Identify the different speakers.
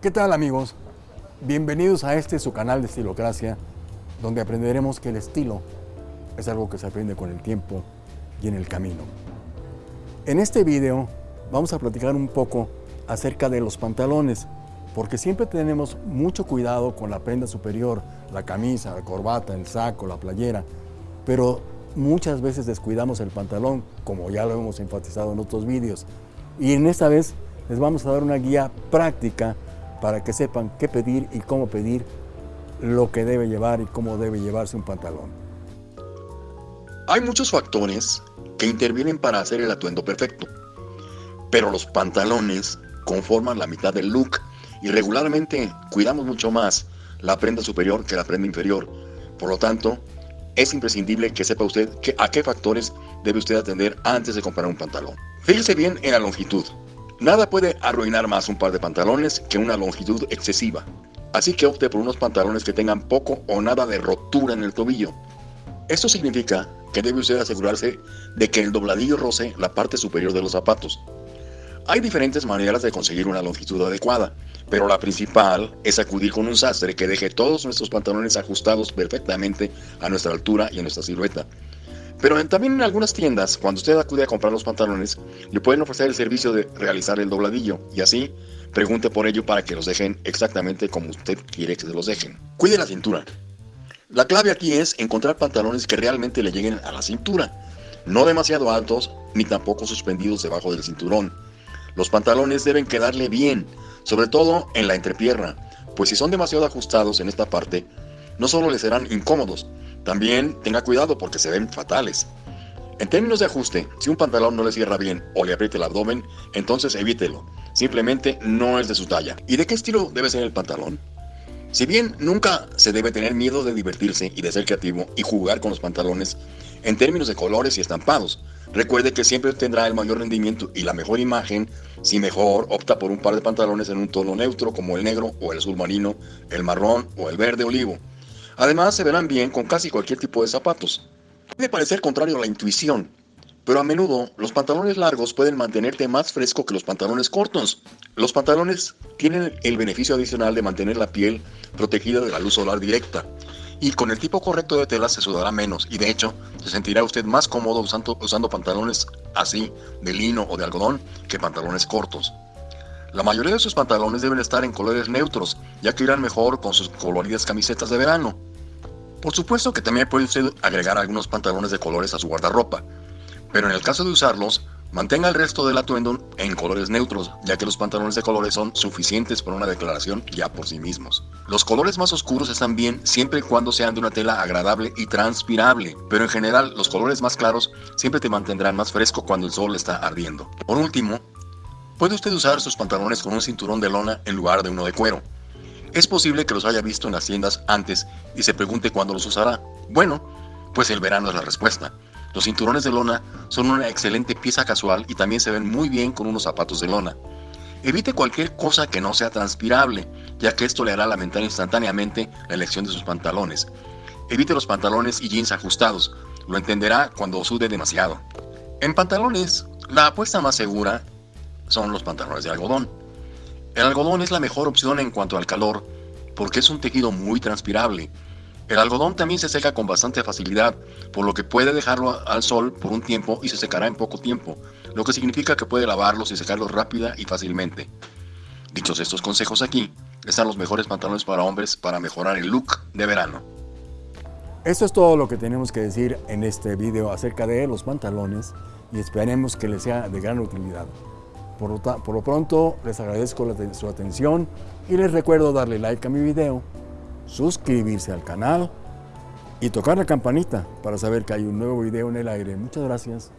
Speaker 1: ¿Qué tal amigos? Bienvenidos a este su canal de Estilocracia, donde aprenderemos que el estilo es algo que se aprende con el tiempo y en el camino. En este video vamos a platicar un poco acerca de los pantalones, porque siempre tenemos mucho cuidado con la prenda superior, la camisa, la corbata, el saco, la playera, pero muchas veces descuidamos el pantalón, como ya lo hemos enfatizado en otros vídeos. Y en esta vez les vamos a dar una guía práctica para que sepan qué pedir y cómo pedir lo que debe llevar y cómo debe llevarse un pantalón.
Speaker 2: Hay muchos factores que intervienen para hacer el atuendo perfecto, pero los pantalones conforman la mitad del look y regularmente cuidamos mucho más la prenda superior que la prenda inferior. Por lo tanto, es imprescindible que sepa usted a qué factores debe usted atender antes de comprar un pantalón. Fíjese bien en la longitud. Nada puede arruinar más un par de pantalones que una longitud excesiva. Así que opte por unos pantalones que tengan poco o nada de rotura en el tobillo. Esto significa que debe usted asegurarse de que el dobladillo roce la parte superior de los zapatos. Hay diferentes maneras de conseguir una longitud adecuada, pero la principal es acudir con un sastre que deje todos nuestros pantalones ajustados perfectamente a nuestra altura y a nuestra silueta. Pero también en algunas tiendas, cuando usted acude a comprar los pantalones, le pueden ofrecer el servicio de realizar el dobladillo y así pregunte por ello para que los dejen exactamente como usted quiere que se los dejen. Cuide la cintura. La clave aquí es encontrar pantalones que realmente le lleguen a la cintura, no demasiado altos ni tampoco suspendidos debajo del cinturón. Los pantalones deben quedarle bien, sobre todo en la entrepierna, pues si son demasiado ajustados en esta parte, no solo le serán incómodos, también tenga cuidado porque se ven fatales. En términos de ajuste, si un pantalón no le cierra bien o le aprieta el abdomen, entonces evítelo. Simplemente no es de su talla. ¿Y de qué estilo debe ser el pantalón? Si bien nunca se debe tener miedo de divertirse y de ser creativo y jugar con los pantalones en términos de colores y estampados, recuerde que siempre tendrá el mayor rendimiento y la mejor imagen si mejor opta por un par de pantalones en un tono neutro como el negro o el azul marino, el marrón o el verde olivo. Además, se verán bien con casi cualquier tipo de zapatos. Puede parecer contrario a la intuición, pero a menudo los pantalones largos pueden mantenerte más fresco que los pantalones cortos. Los pantalones tienen el beneficio adicional de mantener la piel protegida de la luz solar directa. Y con el tipo correcto de tela se sudará menos y de hecho se sentirá usted más cómodo usando, usando pantalones así de lino o de algodón que pantalones cortos. La mayoría de sus pantalones deben estar en colores neutros, ya que irán mejor con sus coloridas camisetas de verano. Por supuesto que también puede usted agregar algunos pantalones de colores a su guardarropa, pero en el caso de usarlos, mantenga el resto del atuendo en colores neutros, ya que los pantalones de colores son suficientes para una declaración ya por sí mismos. Los colores más oscuros están bien siempre y cuando sean de una tela agradable y transpirable, pero en general los colores más claros siempre te mantendrán más fresco cuando el sol está ardiendo. Por último, puede usted usar sus pantalones con un cinturón de lona en lugar de uno de cuero. Es posible que los haya visto en las tiendas antes y se pregunte cuándo los usará. Bueno, pues el verano es la respuesta. Los cinturones de lona son una excelente pieza casual y también se ven muy bien con unos zapatos de lona. Evite cualquier cosa que no sea transpirable, ya que esto le hará lamentar instantáneamente la elección de sus pantalones. Evite los pantalones y jeans ajustados, lo entenderá cuando sude demasiado. En pantalones, la apuesta más segura son los pantalones de algodón. El algodón es la mejor opción en cuanto al calor, porque es un tejido muy transpirable. El algodón también se seca con bastante facilidad, por lo que puede dejarlo al sol por un tiempo y se secará en poco tiempo, lo que significa que puede lavarlos y secarlos rápida y fácilmente. Dichos estos consejos aquí, están los mejores pantalones para hombres para mejorar el look de verano.
Speaker 1: Esto es todo lo que tenemos que decir en este video acerca de los pantalones y esperemos que les sea de gran utilidad. Por lo, pronto, les agradezco su atención y les recuerdo darle like a mi video, suscribirse al canal y tocar la campanita para saber que hay un nuevo video en el aire. Muchas gracias.